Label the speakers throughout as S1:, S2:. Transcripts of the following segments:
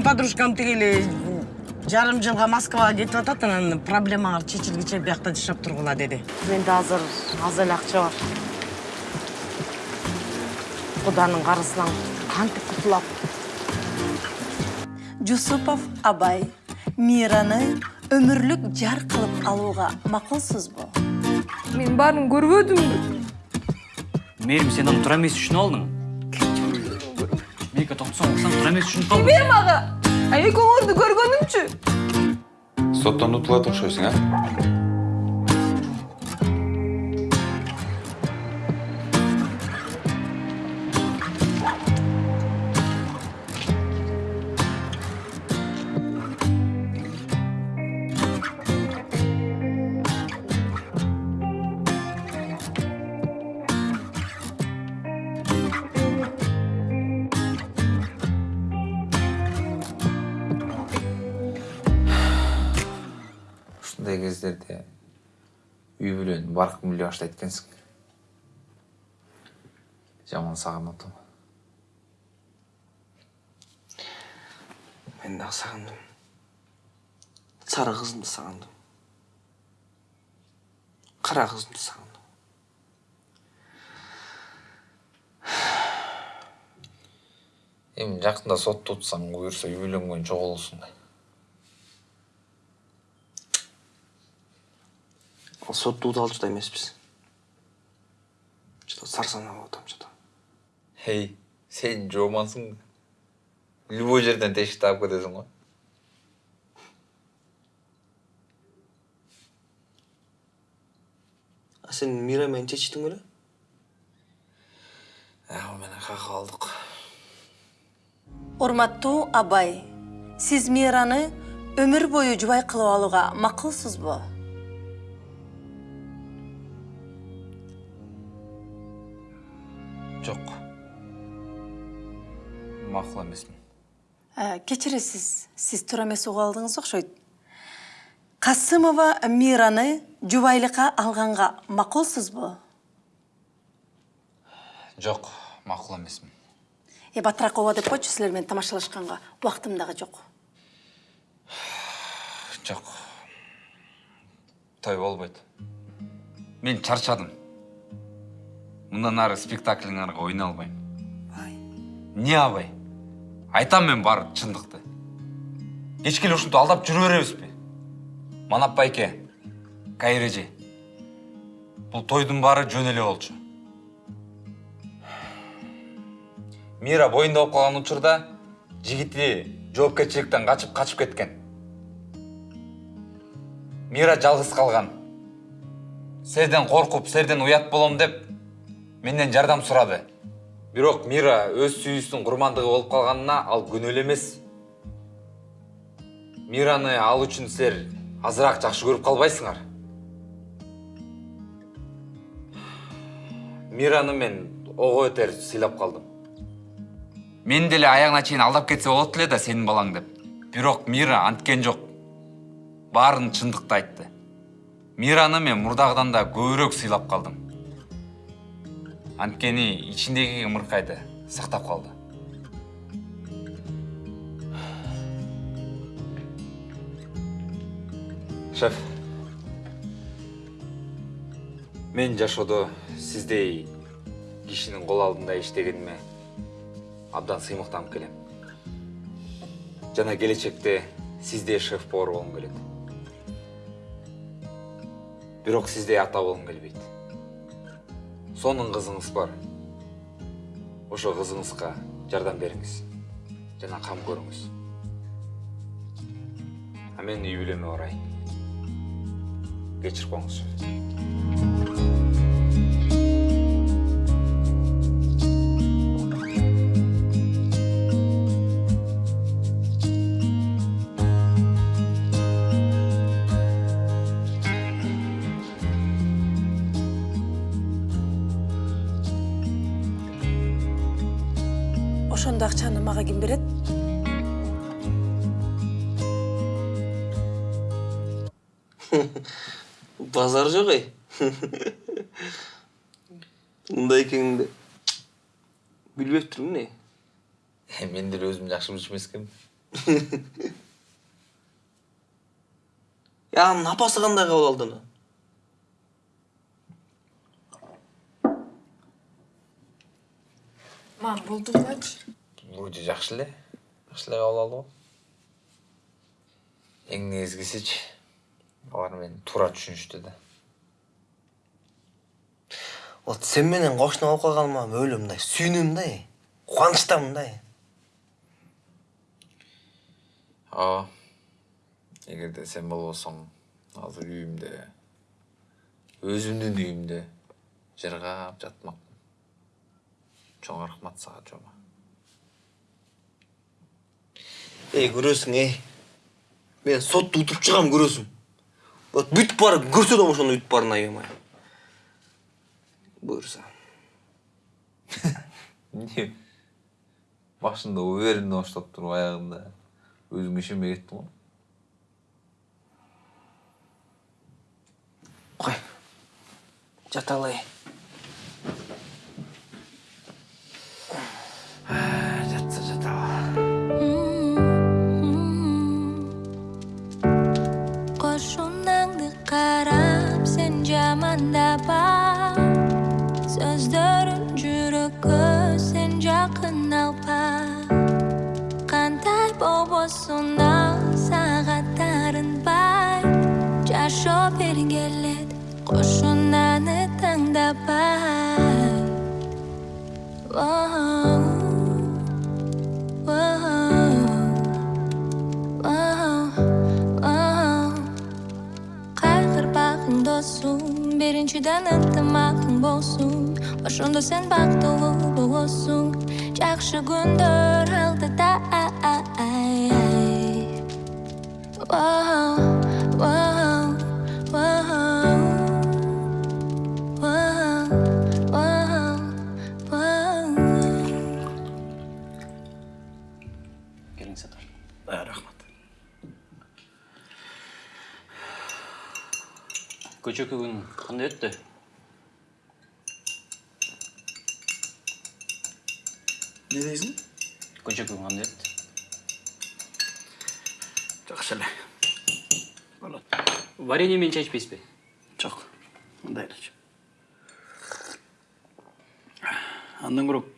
S1: менин подружкам тиги эле жарым жылга москвага кетип атат анан проблемалар чечилгиче биякта жашап тургула деди. Менде азыр аз эле акча бар. Куданын карызынан кантип кутулам?
S2: Жусупов абай мираны өмүрлүк жар кылып алууга макулсузбу?
S3: Мен баарын көрбөдүмбү?
S4: Мээрим сен аны туура эмес түшүнүп алдың. Мейка токтосоң уксаң туура эмес түшүнүп калдың
S3: эме ага а экөөңөрдү көргөнүмчү
S5: соттан утулат окшойсуң а кездерде үй бүлөнү баркын биле баштайт экенсиң жаман сагынып атам
S6: мен дагы сагындым сары кызымды сагындым кара кызымды сагындым
S5: эми жакында сотто утсаң буюрса үй бүлөң жоголосуң да
S6: ал уталчу да эмеспиз жада сарсанаа болуп атам жада
S5: эй сен жоомансың любой жерден тешик таап кетесиң го
S6: а сен мира менен чечтиң беле
S5: ал менен кaka калдык
S2: урматтуу абай сиз мираны өмүр бою жубай кылып алууга макулсузбу
S5: макул эмесмин
S2: Ә, кечиресиз сиз туура эмес угуп алдыңыз окшойт касымова мираны жубайлыкка алганга макулсузбу
S5: жок макул эмесмин
S2: э батыраак ооба деп койчу силер менен тамашалашканга убактым дагы жок
S5: жок той болбойт мен чарчадым мындан ары спектакльңарга ойнай албайм
S6: бай.
S5: Эмне абай? Айтам мен бар чындыкты кечке эле ушинтип алдап жүрө беребизби? Манап байке кайыр эже бул тойдун баары жөн эле болчу. Мира боюнда болуп калган учурда жигити жоопкерчиликтен качып качып кеткен. Мира жалгыз калган. Силерден коркуп силерден уят болом деп менден жардам сурады. Бирок мира өз сүйүүсүнүн курмандыгы болуп калганына ал эле эмес. Мираны ал үчүн силер азыраак жакшы көрүп калбайсыңар. Мираны мен ого бетер сыйлап калдым. Мен деле аягына чейин алдап кетсе болот эле да сенин балаң деп. Бирок мира анткен жок. Баарын чындыкты айтты мираны мен мурдагыдан да көбүрөөк сыйлап калдым. Анткени ичиндеги ымыркайды сактап калды шеф. Мен жашоодо сиздей кишинин кол алдында иштегениме абдан сыймыктанып келем. Жана келечекте сиздей шеф повар болгум келет бирок сиздей ата болгум келбейт сонун кызыңыз бар. Ошо кызыңызга жардам бериңиз жана кам көрүңүз а мен үй бүлөмө барайын кечирип коюңуз
S6: базар жок эй мындай экенин билбептирмин эй
S5: мен деле өзүм жакшы билчү эмес экенмин
S6: Ya анын апасы кандай кабыл алды аны?
S3: мам болду элечи
S5: вроде жакшы эле жакшы эле кабыл алды го эң негизгисичи алар мени туура түшүнүштү да
S6: Вот сен менен кошуна болуп калганыма өлө мындай сүйүнөм да. Кубанычтамын да.
S5: ооба эгерде сен болбосоң азыр үйүмдө өзүмдүн үйүмдө жыргап жатмакмын чоң рахмат сага жома
S6: Эй, көрөсүң, эй. Мен сотто утуп чыгам көрөсүң. Вот бүтүп барып көрсө да ошону ütүп барына аябай. Буюрса.
S5: эмне башында уверенно баштап туруп аягында өзүңө ишенбей кеттиң го
S6: Кой. Жата алай.
S7: Qo'shunangni qarab sen jamandaba So'zlarim jurakka sen yaqin alpa Qanday bobosunda saatlarin bay Jasho bergelet qo'shunani tangdabay Whoa, whoa. Dostum Birinchidan intimaqing bo'lsin Boshunda sen baxtli bo'lsin Yaxshi kunlar oldida Wow, wow,
S4: көчөкү күн кандай өттү
S8: Не дейсің?
S4: көчөкү күн кандай өттү
S8: Жақсы эле. Болот.
S4: варенье менен чай ичпейсизби
S8: Жок. Мындай. Андан көрөк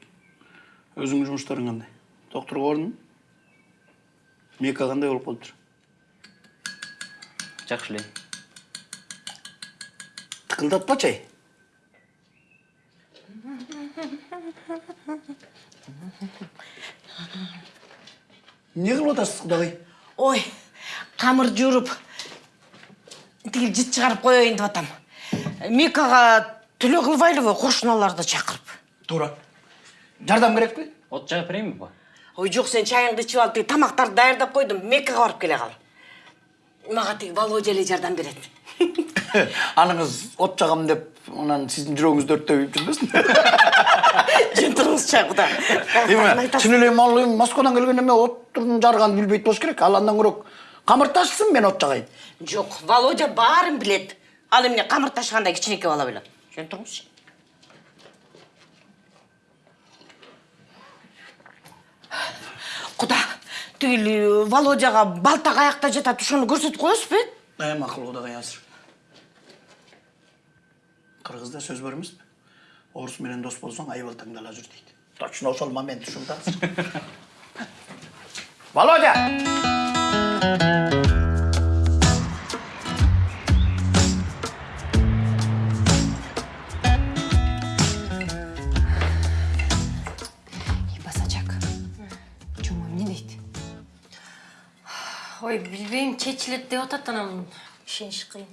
S8: өзүңдүн жумуштарың кандай? Доктурга бардыңбы? Мека кандай болуп калыптыр?
S4: жакшы эле
S8: Тыкылдатпачы ай. Не кылып атасыз кудагый?
S1: ой камыр жууруп тиги жыт чыгарып коеюн деп атам микага төлөө кылбайлыбы кошуналарды чакырып
S8: Туура. Жардам керекпи?
S4: от жагып берейинби ба
S1: ой жок сен чайыңды ичип алып тиги тамактарды даярдап койдум меккага барып келе кал мага тиги володя эле жардам берет
S8: Аныңыз от жагам деп, анан сиздин жүрөгүңүздү өрттөп жүрбөсүн.
S1: жөн туруңуз чай куда
S8: Эме, чын эле ал эми Москвадан келген эме оттун жарганын билбейт болуш керек. Ал андан көрөк камыр ташсын мен от жагайын.
S1: жок володя баарын билет. Ал эмне камыр ташыгандай кичинекей бала беле жөн туруңузчу куда? Тиги володяга балта каякта жатат ошону көрсөтүп коесузбу э
S8: Э, макул кудагай азыр. Кыргызда сөз бар эмеспи? Орус менен дос болсоң айбалтаңды ала жүр дейт. Точно ошол момент ушунда азыр. Володя!
S2: Ой, билбейм, чечилет деп атат анан ишениш кыйын.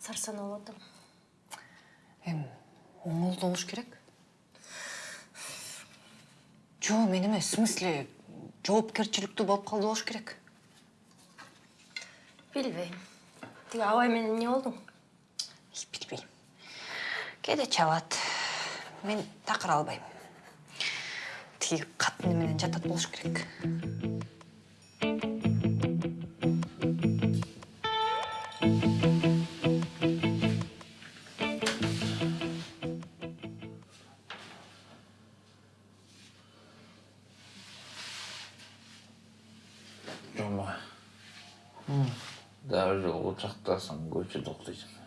S2: Сарсанаа болуп атам.
S3: эми оңолду болуш керек жок мен эмес в смысле жоопкерчиликтүү болуп калды болуш керек
S2: Билбейм. Тиги абай менен эмне болдуң?
S3: билбейм кээде чабат мен такыр албайм тиги катыны менен жатат болуш керек
S9: даже учактасың көчөдө уктуйсуң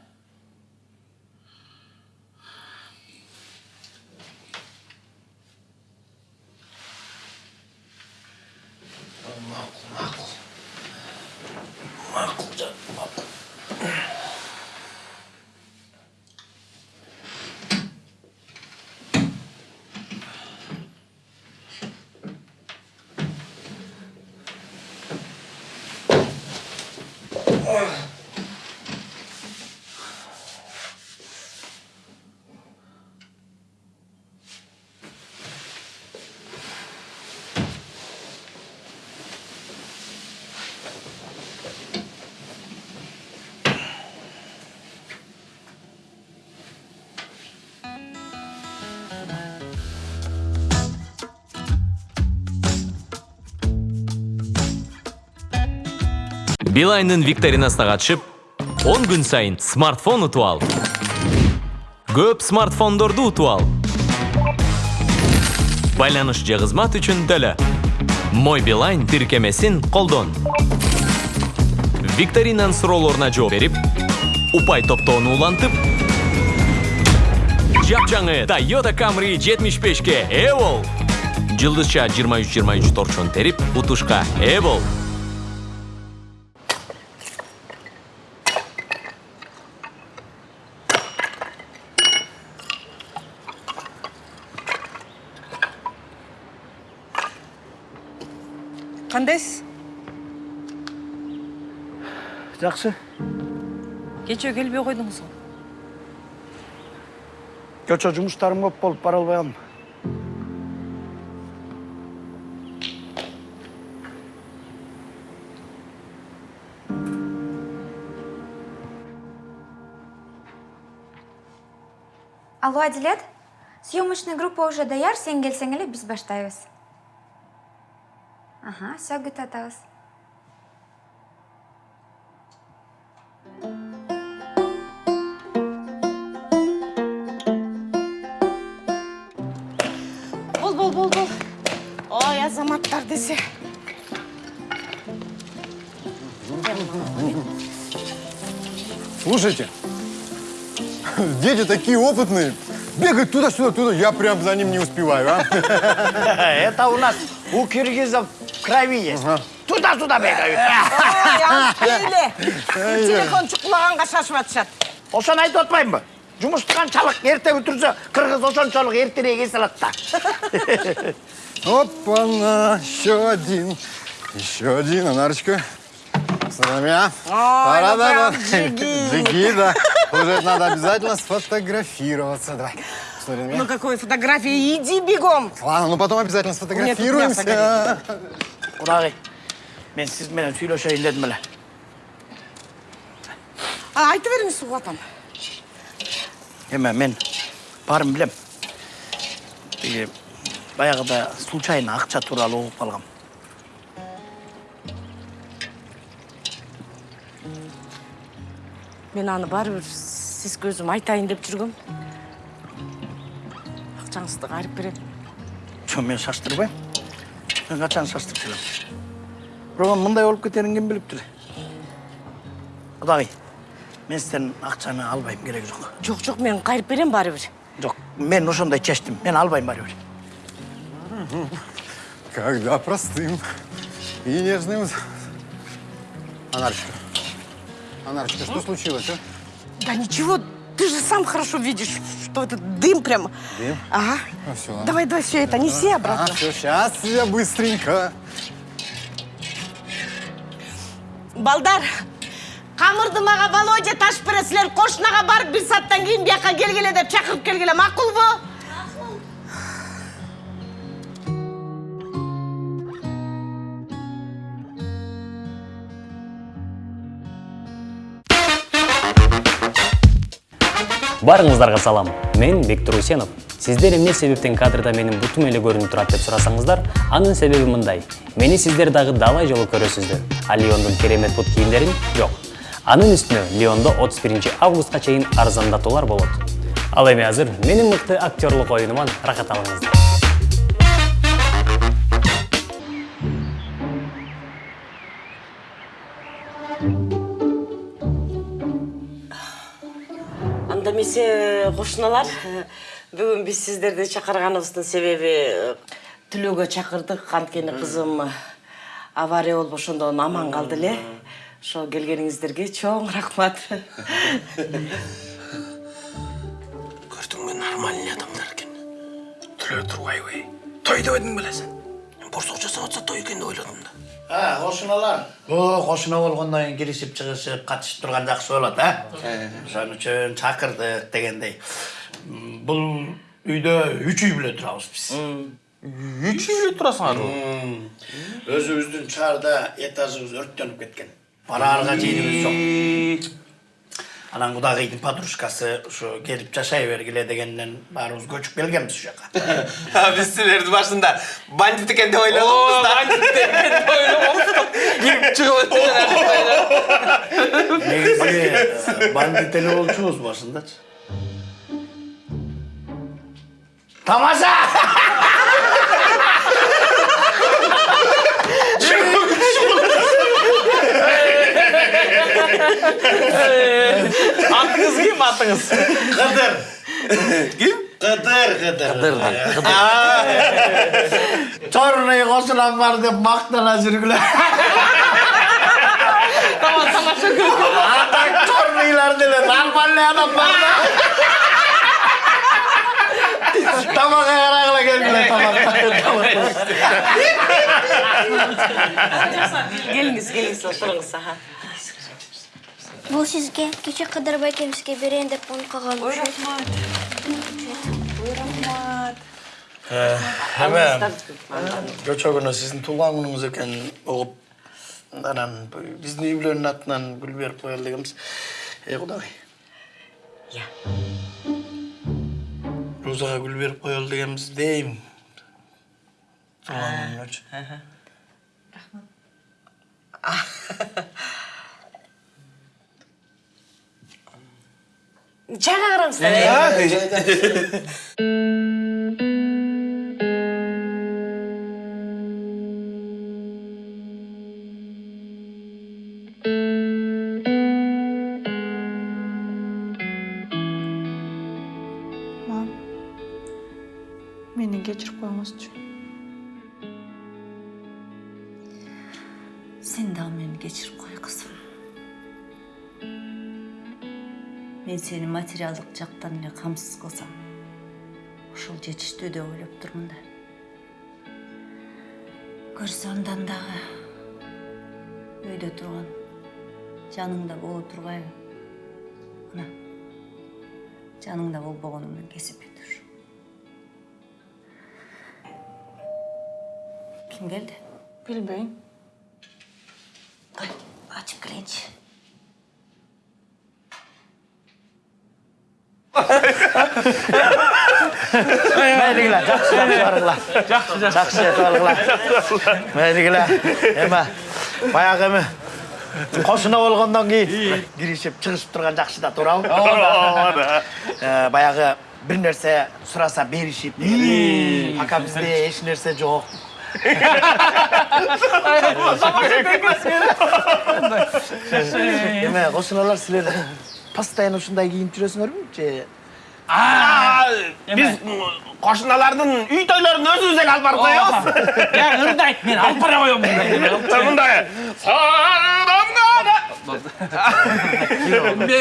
S10: билайндын викторинасына катышып 10 күн сайын смартфон утуп ал. Көп смартфондорду утуп ал. Байланыш же кызмат үчүн мой билайн тиркемесин колдон викторинанын суроолоруна жооп берип упай топтоону улантып жапжаңы toyota camry 75ке ээ бол жылдызча 23-23 торчон терип утушка ээ бол
S8: Жақсы.
S3: кечээ келбей койдуңуз го
S8: Көчө жұмыстарым көп болып бара албайам.
S11: Алло, Адилет? Съемочная группа уже даяр, сен келсең эле биз баштайбыз. Ага, все күтүп атабыз.
S12: Слушайте, дети такие опытные. Бегают туда-сюда, туда. Я прям за ним не успеваю, а?
S8: Это у нас у киргизов в крови есть. Туда-сюда бегают.
S1: Телефон чукулаганга шашып атышат.
S8: Ошону айтып атпаймынбы? Жұмысты қаншалық ерте бітірсе, қырғыз ошончолук эртерээк эс алат да.
S12: Опа-на, еще один. Еще один, Анарочка. Соломя.
S1: Ой, ну Джиги,
S12: да. Уже надо обязательно сфотографироваться. Давай. Что, Ремя?
S1: Ну какой фотографии? Иди бегом.
S12: Ладно, ну потом обязательно сфотографируемся.
S8: Куда Men siz meni tüyle şey
S1: А Aa, aytıverir misin vatan?
S8: Hemen men barım bilem. Bayağı da случайно akça turalı oğuk balgam.
S1: Мен аны баары бир сизге өзүм айтайын деп жүргөм. Акчаңызды кайрып берем.
S8: Жо мен шаштырбайм. Мен качан шаштырып келем. Бирок мындай болуп кетерин ким билиптир? Құдағи, мен сізден ақшаны албайм керек жоқ.
S1: Жок, жок, мен кайрып берем баары бир.
S8: Жоқ, мен ошондой чечтим. Мен албайм баары бир.
S12: Когда простым и нежным... Анарочка, Анарочка, что случилось, а?
S1: Да ничего, ты же сам хорошо видишь, что этот дым прям.
S12: Дым?
S1: Ага.
S12: Ну, всё, ладно.
S1: Давай, давай, все это, неси обратно.
S12: все, сейчас я быстренько.
S1: Балдар, камырды мага Володя силер кошунага барып бир сааттан кийин бияка келгиле деп чакырып келгиле, макулбу?
S13: Барыңыздарга салам. Мен Бектур Усенов. Сиздер эмне себептен кадрда менин бутум эле көрүнүп турат деп сурасаңыздар, анын себеби мындай. Мени сиздер дагы далай жолу көрөсүздөр. А Леондун керемет бут кийимдерин жок. Анын үстүнө Леондо 31 августка чейин арзандатуулар болот. Ал эми азыр менин мыкты актерлук оюнуман рахат алыңыздар.
S1: Анда эмесе кошуналар бүгүн биз сиздерди чакырганыбыздын себеби түлөөгө чакырдык анткени кызым авария болуп ошондон аман калды эле ошо келгениңиздерге чоң рахмат.
S8: Көрдүңбү нормальный адамдар экен түлө турбайбы той деп сен борсок жасап атса той деп ойладым да. А кошуналар о кошуна болгондон кийин киришип чыгышып катышып турган жакшы болот а ошон үчүн чакырдык дегендей М, бул үйдө үч үй бүлө турабыз биз
S14: үч үй бүлө турасыңарбы
S8: өзүбүздүн шаарда этажыбыз өрттөнүп кеткен бараарга жерибиз жок анан кудагыйдын подружкасы ушу келип жашай бергиле дегенден баарыбыз көчүп келгенбиз ушул жака
S6: биз силерди башында бандит экен деп ойлогонбуз да бандит экен деп ойлогонбуз кирип чыгып
S8: негизи бандит эле болчубуз башындачы тамаша
S14: атыңыз? Ким атыңыз
S8: кыдыр ким кыдыр кыдыр черный кошунам бар деп мактана жүргүлө атак черныйлар деле нормальный адам бар да. Тамакка карагыла келгиле тамак
S1: келиңиз келиңиз отуруңуз аха.
S7: Бұл сізге кеше Қыдыр байкемізге берейін деп оны қалған. Ой, рахмат.
S8: эме жочо күнү сиздин туулган күнүңүз экенин угуп анан биздин үй бүлөнүн атынан гүл берип коелу дегенбиз эй кудагый
S1: Иә.
S8: розага гүл берип коелу дегенбиз дейм туулган күнүнөчү
S1: чайга караңыздар
S11: Мам,
S2: Мен сени материалдык жактан эле камсыз кылсам, ошол жетиштүү деп ойлоп турмун да. Көрсө андан дагы үйдө турган жаныңда боло тургайбы? Мына жаныңда болбогонуңдун кесипи тур. Ким келди?
S11: Білбейм.
S2: Ой, açıp
S8: мейлигиле жакшы жакшы баргыла жакшы жакшы баргыла мейлигиле эме баягы эме кошуна болгондон кийин киришип чыгышып турган жакшы да баягы бир нерсе сураса беришип деген пока бизде эч нерсе жок эме кошуналар силер постоянно ушундай кийинип жүрөсүңөрбү же
S14: биз кошуналардын үй тойлорун өзүбүз эле алып барып коебуз я ырды айт мен алып бара коем мындай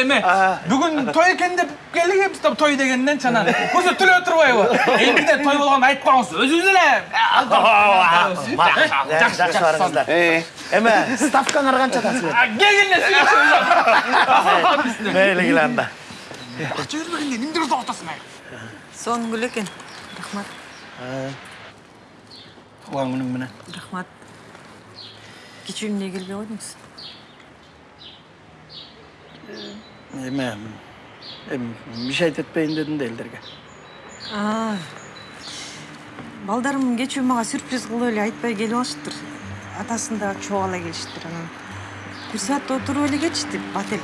S14: эме бүгүн той экен деп келгенбиз да той дегенден чанан көзү түлө турбайбы элбиде той болгонун айтып коюңуз өзүбүз эле
S8: жакшы барыңыздар эме ставкаңар канчада силер
S14: келгенде
S8: мейлигиле анда
S14: акча бербегенде эмне кылып атасың ай
S2: Сонун гүл экен. Рахмат.
S8: туулган күнүң менен
S2: Рахмат. Кечээ эмне келбей койдуңуз?
S8: эме эми мешать этпейин дедим да элдерге
S2: А. Балдарым кечээ мага сюрприз кылып эле айтпай келип алышыптыр. Атасын да чогуу ала келишиптир анан. Бир саат отуруп эле кетишти, бат эле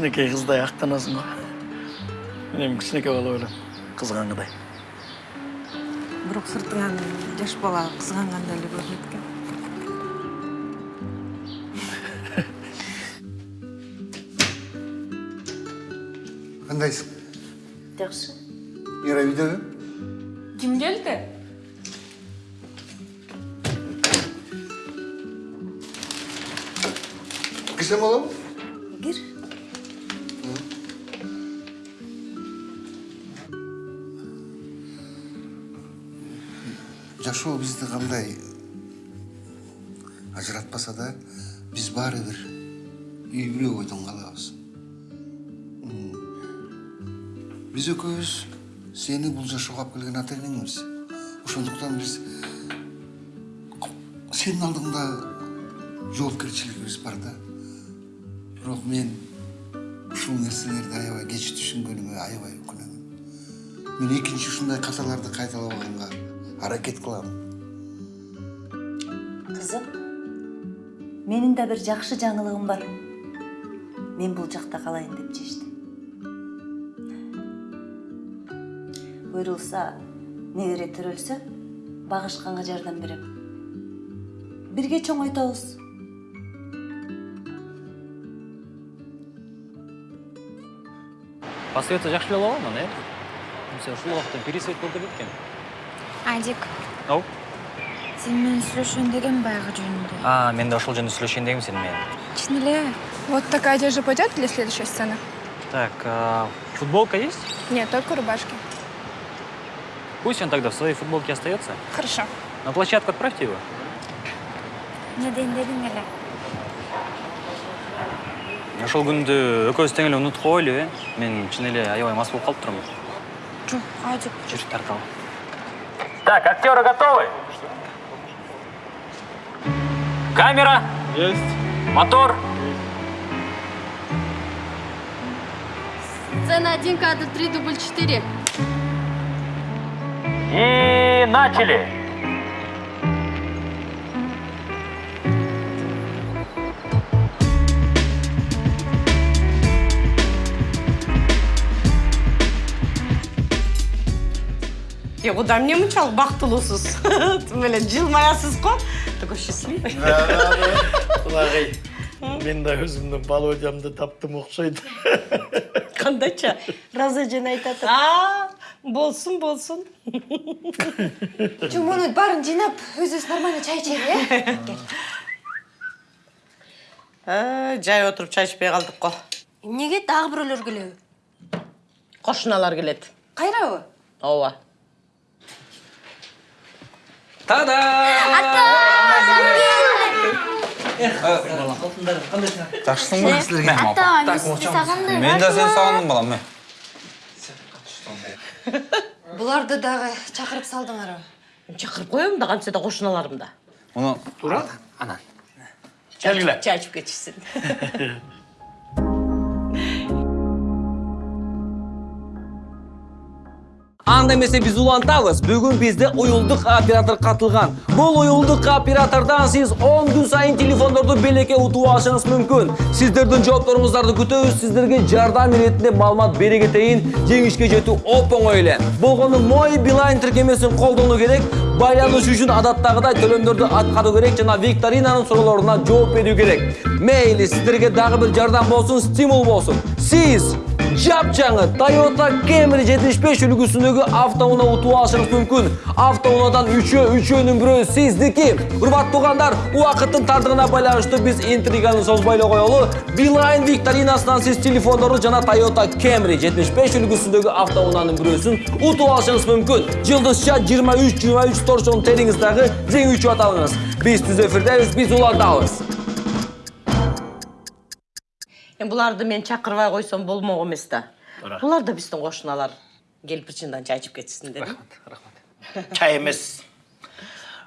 S8: кішінекей қыздай ақтанасың ғой. Үнемі кішінекей бала ойлаймын қызғанғыдай.
S2: Бірақ сыртыңнан жас бала қызғанғандай эле көрүнөт экен
S12: кандайсың бул алып келген ата энеңбиз ошондуктан биз сенин алдыңда жоопкерчилигибиз бар да бирок мен ушул нерселерди аябай кеч түшүнгөнүмө аябай өкүнөмүн мен экинчи ушундай каталарды кайталабаганга аракет кылам
S15: Кызым, менің де бір жақшы жаңылығым бар. Мен бұл жақта қалайын деп шештім. Бұйырылса, негере түрілсе, бағышқанға жардам берем. Бірге чоңойтабыз.
S4: Посоветовать жақсы боло алам э сен ушул убакта пересвет болуп кетет экен
S11: Адик,
S4: ау
S11: сен менен сүйлөшөйүн деген баягы жөнүндө.
S4: а мен да ошол жөнүндө сүйлөшөйүн дегем сени менен
S11: Чын эле. Вот такая одежда пойдет для следующей сцены?
S4: так а, футболка есть
S11: Нет, только рубашки.
S4: Пусть он тогда в своей футболке остается.
S11: Хорошо.
S4: на площадку отправьте его. Ошол күндү экөөбүз тең эле унутуп коелу э? Мен чын эле аябай мас болуп калып турмун
S11: Жок, Адик.
S4: жүр тарталы так актеры готовы? Камера? Есть. Мотор?
S7: Сцена 1, кадр 3, дубль 4.
S4: И начали
S1: Е, куда мне мынчалык бактылуусуз? Тим эле жылмаясыз го. Такой счастливый.
S8: құлағай мен да өзімнің володямды таптым окшойт
S1: Кандайча? Разы жөн айтат. Болсун.
S11: Чоң муну баарын жыйнап, өзүбүз нормально чай ичели, э?
S1: Э, жай отуруп чай ичпей калдык го.
S7: Эмнеге дагы бирөөлөр келеби?
S1: Кошуналар келет.
S11: Кайрабы?
S1: Ооба.
S5: Та-да!
S6: жакшысың ба силерге
S7: сағындым.
S5: Мен да сени сагындым балам. Мен.
S3: Буларды дагы чакырып салдыңарбы?
S1: Чакырып коем да кантсе да кошуналарым да.
S5: Муну
S8: тура
S5: анан.
S8: келгиле
S1: Чай ичип
S6: анда эмесе биз улантабыз. Бүгүн бизде уюлдук оператор катылган бул уюлдук оператордон сиз 10 күн сайын телефондорду белекке утуп алышыңыз мүмкүн сиздердин жоопторуңуздарды күтөбүз сиздерге жардам иретинде маалымат бере кетейин жеңишке жетүү оп оңой эле болгону мой билайн тиркемесин колдонуу керек. Байланыш үчүн адаттагыдай төлөмдөрдү аткаруу керек. Жана викторинанын суроолоруна жооп берүү керек. Мейли сиздерге дагы бир жардам болсун стимул болсун сиз жапжаңы Toyota Camry 75 үлгүсүндөгү автоунаа утуп алышыңыз мүмкүн. Автоунаадан үчөө, үчөөнүн бирөө сиздики. Урматтуу туугандар, убакыттын тардыгына байланыштуу биз интриганы созбой эле коелу. Beeline викторинасынан сиз телефондору жана Toyota Camry 75 үлгүсүндөгү автоунаанын бирөөсүн утуп алышыңыз мүмкүн. Жылдызча 23-23 торчон териңиз дагы жеңүүчү аталыңыз. Биз түз эфирдебиз, биз улантабыз.
S1: Эми буларды мен чакырбай койсом болмок эмес да. Булар да биздин кошуналар. Келип бир чындан чай ичип кетишсин дедим.
S8: чай эмес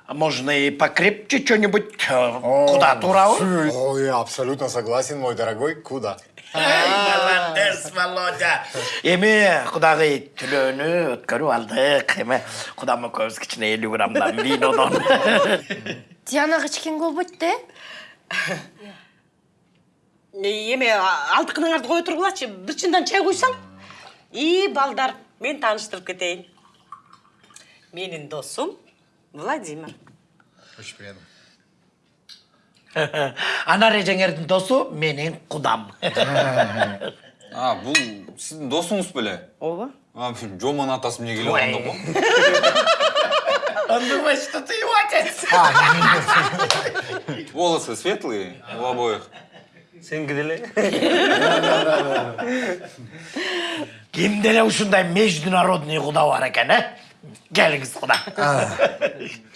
S8: можно и покрепче что-нибудь куда турабы
S12: Ой, абсолютно согласен, мой дорогой. Куда?
S8: молодец володя эми кудагый түлөөнү өткөрүп алдык эми кудам экөөбүз кичине элүү граммдан винодон
S7: Дианага ичкен болбойт да?
S1: Эме алдыкыныңарды кое тургулачы. Бир чындан чай куйсаң. И балдар, мен тааныштырып кетейин. Менин досум Владимир.
S12: Очень приятно.
S8: анар эжеңердин досу менин кудам
S5: а бул сиздин досуңуз беле
S1: ооба
S5: жомон атасы эмне келип калганда го
S8: Андырмай что ты его отец.
S5: волосы светлые у обоих
S6: Сеники деле.
S8: Кимде эле ушундай международный куда бар экен, э? Келиңиз куда.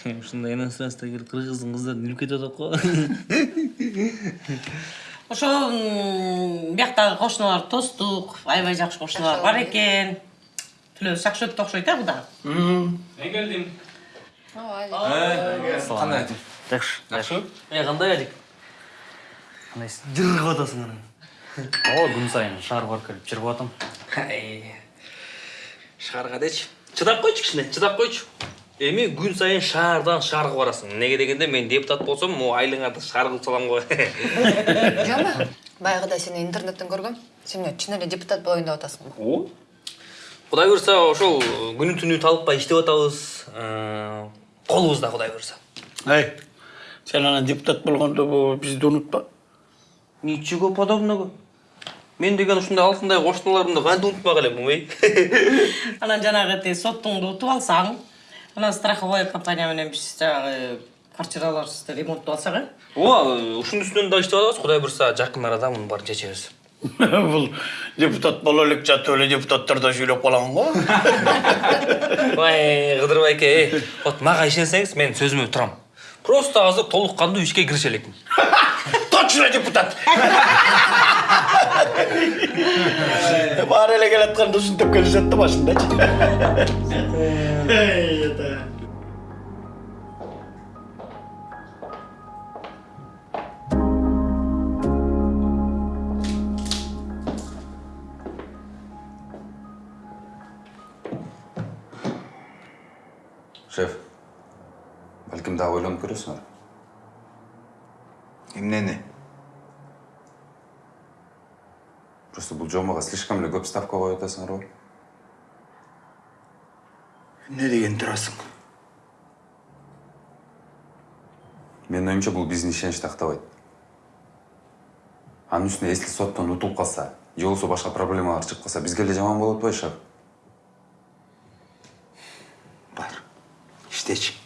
S6: Ушундай иностранство келип кыргыздын кыздарын үлүп кетип атат го.
S1: ошол бияктагы кошуналар тостук аябай жакшы кошуналар бар экен түлөөбүз жакшы өттү окшойт э куда
S6: Мен келдим.
S5: кандай
S6: Жакшы.
S5: жакшыбы
S6: Э, кандай Алик? Кандайсың? Жыргып атасың анан. О, күн сайын шаар барып келип жыргып атам. Шаарга дечи. Чыдап койчу кичине, чыдап койчу. Эми күн сайын шаардан шаарга барасың. Неге дегенде мен депутат болсом, могу айлыгыңарды шаар кылып салам го.
S3: Жама, баягыда сени интернеттен көргөм. Сен эмне чын эле депутат болоюн деп атасың.
S6: О? Кудай буюрса ошол күнү түнү талыкпай иштеп атабыз. Колубузда кудай буюрса.
S8: Эй, сен анан депутат болгондо бизди унутпа.
S6: Ничего подобного. Мен деген ушундай алтындай кошуналарымды кантип унутпак элем, эй?
S1: анан жанагы тиги соттуңду утуп алсаң анан страховой компания менен биз жанагы квартираларыбызды ремонттоп алсак э
S6: Ооба, ушунун үстүнөн да иштеп атабыз. Кудай буюрса жакын арада мунун баарын чечебиз.
S8: Бул депутат боло элек жатып эле депутаттарда сүйлөп калган го.
S6: Ой, Кыдыр байке, эй, вот мага ишенсеңиз мен сөзүмө турам. Просто азыр толук кандуу ишке кирише элекмин.
S8: Депутат. Баары эле келатканда ушинтип келишет да башындачы.
S5: Шеф балким дагы ойлонуп көрөсүңөр
S16: Эмнени?
S5: Просто бул жомага слишком эле көп ставка коюп атасыңар го
S8: Эмне деген турасың?
S5: менин оюмча бул биздин ишеничти актабайт анын үстүнө если соттон утулуп калса же болбосо башка проблемалар чыгып калса бизге эле жаман болот атпайбы шеф
S16: Бар. Иштечи.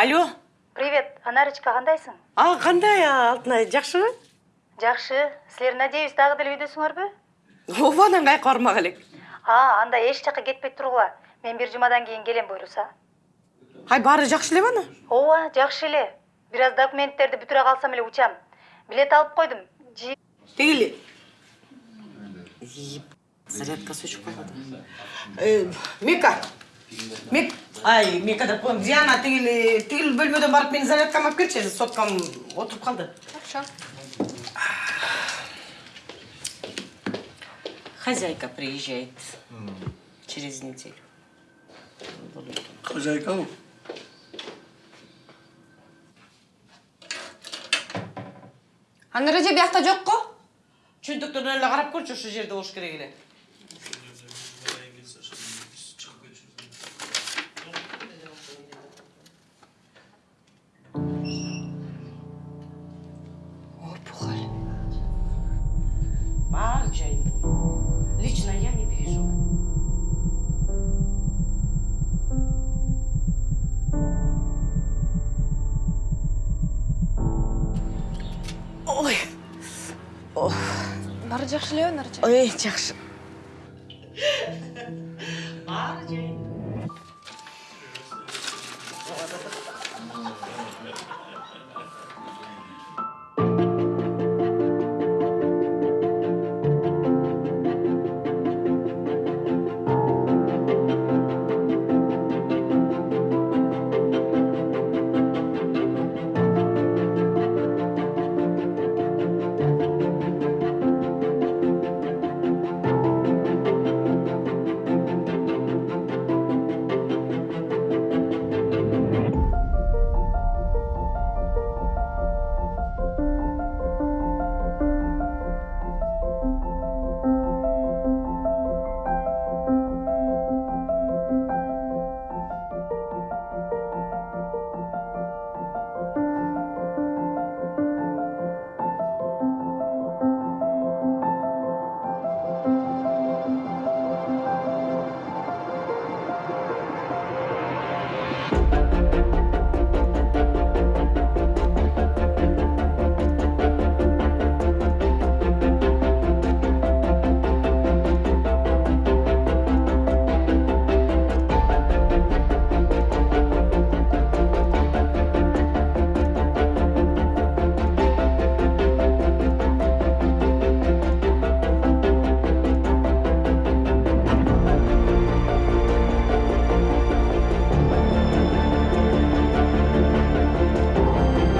S1: Алло
S17: Привет, Анарочка, кандайсың?
S1: а кандай алтынай жакшыбы
S17: Жакшы. Силер надеюсь дагы деле үйдөсүңөрбү?
S1: ооба анан кайка бармак элек
S17: А, анда эч жака кетпей тургула. Мен бир жумадан кийин келем буйруса.
S1: ай баары жакшы элеби ана
S17: Ооба, жакшы эле. Бир аз документтерди бүтүрө калсам эле учам. Билет алып койдум.
S1: Тигили зарядкасы өчүп калды мика мик ай мика деп коем диана тигили тигил бөлмөдөн барып менин зарядкамы алып келчи соткам отуруп калды
S3: Хорошо.
S1: хозяйка приезжает через неделю
S8: Хозяйка
S3: эреже биякта жок го?
S1: чөнтөктөрүнөн эле карап көрчү ошол жерде болуш керек эле ой Ох,
S11: баары жакшы элеби нарча
S1: ой жакшы